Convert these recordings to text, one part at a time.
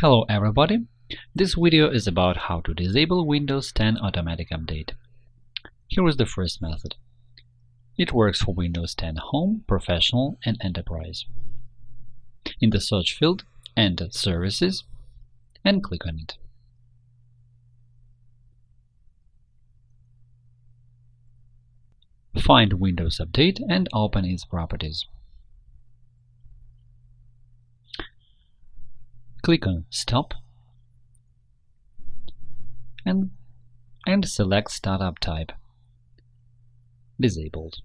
Hello everybody! This video is about how to disable Windows 10 Automatic Update. Here is the first method. It works for Windows 10 Home, Professional and Enterprise. In the search field, enter Services and click on it. Find Windows Update and open its properties. Click on Stop and, and select Startup Type Disabled.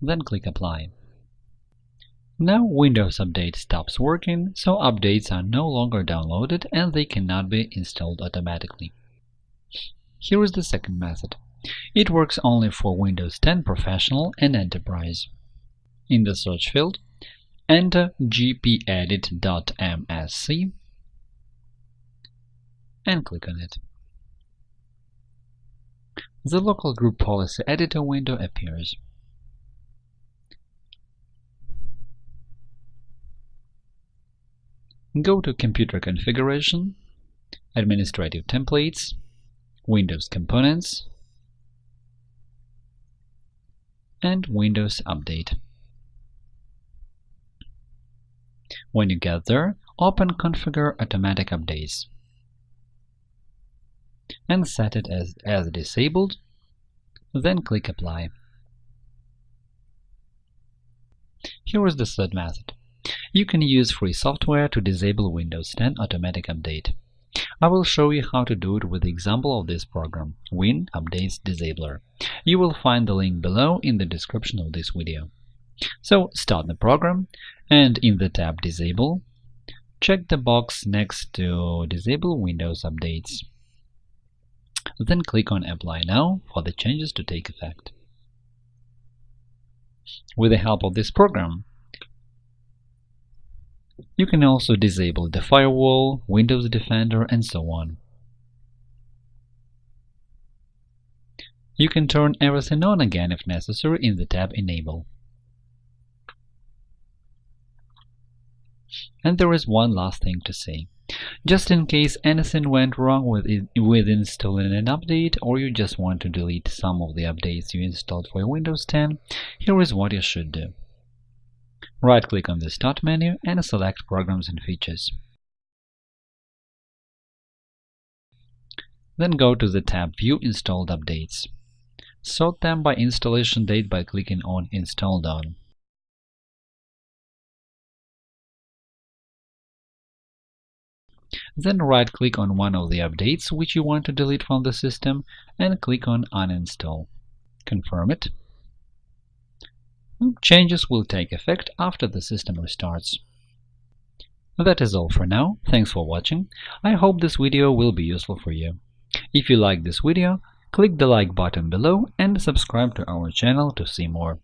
Then click Apply. Now Windows Update stops working, so updates are no longer downloaded and they cannot be installed automatically. Here is the second method. It works only for Windows 10 Professional and Enterprise. In the search field, enter gpedit.msc and click on it. The Local Group Policy Editor window appears. Go to Computer Configuration, Administrative Templates, Windows Components, and Windows Update. When you get there, open Configure Automatic Updates and set it as, as disabled, then click Apply. Here is the third method. You can use free software to disable Windows 10 Automatic Update. I will show you how to do it with the example of this program, Win Updates Disabler. You will find the link below in the description of this video. So start the program and in the tab Disable, check the box next to Disable Windows Updates. Then click on Apply Now for the changes to take effect. With the help of this program, you can also disable the firewall, Windows Defender, and so on. You can turn everything on again if necessary in the tab Enable. And there is one last thing to say. Just in case anything went wrong with, it, with installing an update or you just want to delete some of the updates you installed for Windows 10, here is what you should do. Right-click on the Start menu and select Programs and Features. Then go to the tab View Installed Updates. Sort them by installation date by clicking on Installed On. Then right-click on one of the updates which you want to delete from the system and click on Uninstall. Confirm it. Changes will take effect after the system restarts. That is all for now. Thanks for watching. I hope this video will be useful for you. If you like this video, click the like button below and subscribe to our channel to see more.